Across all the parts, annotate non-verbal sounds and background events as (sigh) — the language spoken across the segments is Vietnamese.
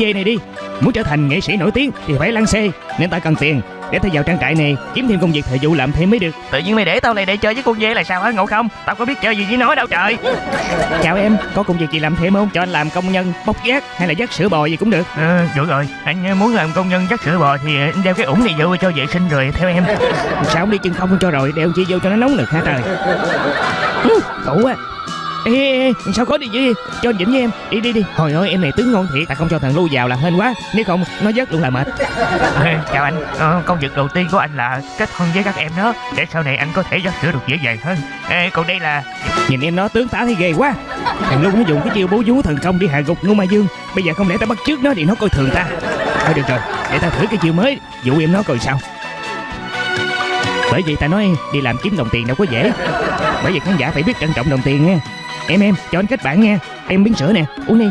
dê này đi. Muốn trở thành nghệ sĩ nổi tiếng thì phải lăn xê Nên ta cần tiền Để ta vào trang trại này kiếm thêm công việc thời vụ làm thêm mới được. Tự nhiên mày để tao này để chơi với con dê là sao hả ngộ không? Tao có biết chơi gì với nó đâu trời. Chào em, có công việc gì làm thêm không? Cho anh làm công nhân bốc vác hay là dắt sữa bò gì cũng được. Ờ được rồi. Anh muốn làm công nhân dắt sữa bò thì anh đeo cái ủng này vô cho vệ sinh rồi theo em. Sao không đi chân không cho rồi đeo chi vô cho nó nóng lực hả trời? Khổ quá Ê, ê, ê, sao có đi gì cho anh Vĩnh với em? Đi đi đi. Hồi ơi em này tướng ngon thiệt ta không cho thằng lưu vào là hên quá. Nếu không nó vớt luôn là mệt. Ê, Chào anh. Ờ, Công việc đầu tiên của anh là kết hôn với các em đó. Để sau này anh có thể dắt sữa được dễ dàng hơn. Ê, còn đây là nhìn em nó tướng tá thấy ghê quá. Thằng lưu nó dùng cái chiêu bố vú thần công đi hạ gục ngô ma dương. Bây giờ không lẽ ta bắt trước nó thì nó coi thường ta? Thôi được rồi để ta thử cái chiêu mới. Dụ em nó coi sao. Bởi vì ta nói đi làm kiếm đồng tiền đâu có dễ. Bởi vì khán giả phải biết trân trọng đồng tiền nha em em cho anh kết bạn nha. Em miếng sữa nè uống đi.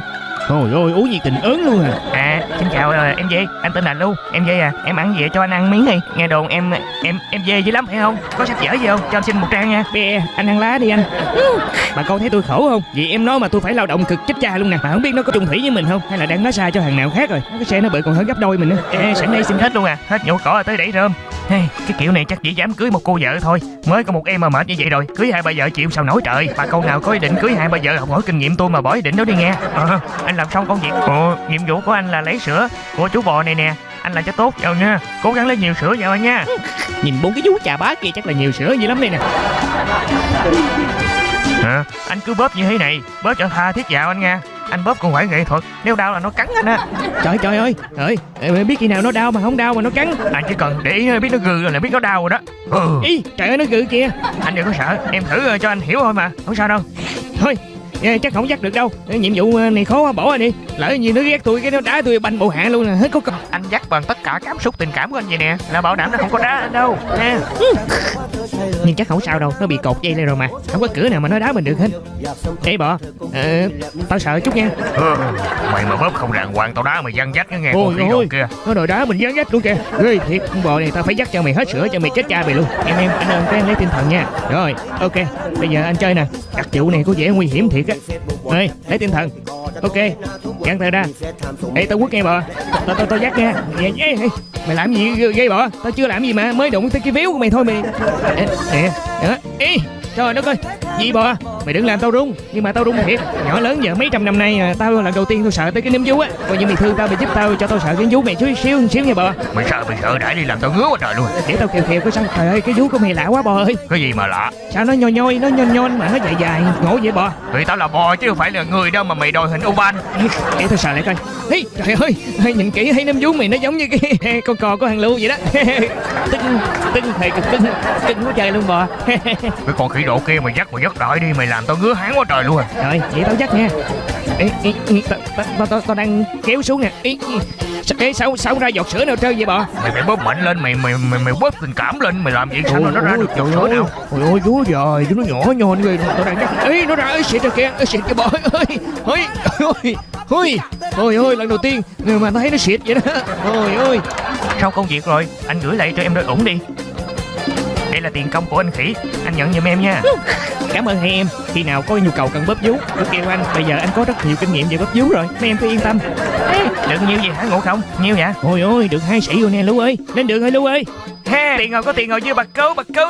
Trời ơi uống gì tình ớn luôn à. À xin chào ờ, em Dê Anh tên là Lưu Em Dê à Em ăn gì vậy? cho anh ăn miếng đi. Nghe đồn em em em Dê dữ lắm phải không? Có sách vở gì không? Cho anh xin một trang nha. Bè anh ăn lá đi anh. Bà con thấy tôi khổ không? Vì em nói mà tôi phải lao động cực chết cha luôn nè. Mà không biết nó có trùng thủy với mình không? Hay là đang nói sai cho thằng nào khác rồi? Cái xe nó bự còn hơn gấp đôi mình nữa. Ê sẵn đây xin Hết luôn à. Hết nhổ cỏ tới đẩy rơm Hey, cái kiểu này chắc chỉ dám cưới một cô vợ thôi. Mới có một em mà mệt như vậy rồi. Cưới hai ba vợ chịu sao nổi trời. Bà con nào có ý định cưới hai ba vợ học hỏi kinh nghiệm tôi mà bỏ ý định đó đi nghe. Ờ, Anh làm xong công việc. Ồ, nhiệm vụ của anh là lấy sữa của chú bò này nè. Anh làm cho tốt vào nha. Cố gắng lấy nhiều sữa vào anh nha. Nhìn bốn cái vú chà bá kia chắc là nhiều sữa dữ lắm đây nè. Hả? Anh cứ bóp như thế này Bóp cho tha thiết vào anh nha anh bóp còn phải nghệ thuật. Nếu đau là nó cắn anh á. Trời trời ơi. Trời ơi biết khi nào nó đau mà không đau mà nó cắn. Anh chỉ cần để ý biết nó gừ là biết nó đau rồi đó. Ừ. ý trời ơi nó gừ kìa. Anh đừng có sợ em thử cho anh hiểu thôi mà. Không sao đâu. Thôi chắc không dắt được đâu. Nhiệm vụ này khó quá bỏ rồi đi. Lỡ như nó ghét tôi cái nó đá tôi banh bộ hạ luôn nè. Hết có còn anh dắt bằng tất cả cảm xúc tình cảm của anh vậy nè. Là bảo đảm nó không có đá anh đâu. Nha. Nhưng chắc không sao đâu nó bị cột dây lên rồi mà. Không có cửa nào mà nó đá mình được hết. Ê bọ ờ, tao sợ chút nha. Ừ, mày mà bóp không đàng hoàng tao đá mày văng dắt nó nghe ôi ôi kìa nó đòi đá mình văng dắt luôn kìa. Ghê thiệt con bò này tao phải dắt cho mày hết sữa cho mày chết cha mày luôn. Em em anh ơn cái lấy tinh thần nha. Rồi ok bây giờ anh chơi nè. Đặc vụ này có vẻ nguy hiểm thiệt chứ Này lấy tinh thần. Ok gắn tay ra. Ê tao quất nghe bò tao tao tao dắt nha ê, ê, ê. mày làm gì gây bò tao chưa làm gì mà mới đụng tới cái víu của mày thôi mày. Nè nè ê. Trời đất ơi gì bò mày đừng làm tao run nhưng mà tao run thiệt. Nhỏ lớn giờ mấy trăm năm nay à, tao lần đầu tiên tao sợ tới cái nấm vú á. Coi như mày thương tao mày giúp tao cho tao sợ cái vú mày chút xíu xíu nha bò mày sợ mày sợ đã đi làm tao ngứa quá trời luôn. Để tao kêu kêu cái sao. Trời ơi cái vú của mày lạ quá bò ơi. Cái gì mà lạ? Sao nó nhoi nhoi nó nhon nhon mà nó dài dài ngộ vậy bò vì tao là bò chứ không phải là người đâu mà mày đòi hình oval. Để tao sợ lại coi. Ê, trời ơi nhìn kỹ thấy nấm vú mày nó giống như cái (laughs) con cò của hàng lưu vậy đó. (laughs) Tưng tưng thầy cực tưng tưng quá trời luôn bò (laughs) cái con khỉ độ kia mày dắt mày dắt đợi đi mày làm tao ngứa hán quá trời luôn à. Rồi vậy tao dắt nha. Ê, ê, tao tao tao đang kéo xuống nè. Ê, ê sao sao ra giọt sữa nào trơn vậy bò? Mày phải bóp mạnh lên mày mày mày mày bóp tình cảm lên mày làm vậy sao nó ra được giọt sữa nào? Ôi ôi chú rồi nó nhỏ nhon người tao đang dắt ê nó ra ơi xịt rồi kìa xịt cái bò ơi ơi ơi ôi ôi ôi lần đầu tiên người mà tao thấy nó xịt vậy đó. Ôi ôi sau công việc rồi anh gửi lại cho em đôi ủng đi đây là tiền công của anh khỉ. Anh nhận giùm em nha. (laughs) Cảm ơn hai em. Khi nào có nhu cầu cần bóp vú cứ kêu anh. Bây giờ anh có rất nhiều kinh nghiệm về bóp vú rồi. Mấy em cứ yên tâm. Ê, được nhiêu gì hả ngộ không? Nhiêu vậy? Ôi ôi được hai sĩ rồi nè lưu ơi. Lên đường ơi lưu ơi. Ha tiền rồi có tiền rồi chưa? Bật cứu bật cứu